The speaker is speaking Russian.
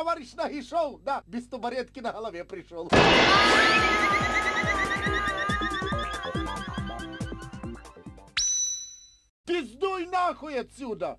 товарищ Нагишов, да, без табуретки на голове пришел. Пиздуй нахуй отсюда!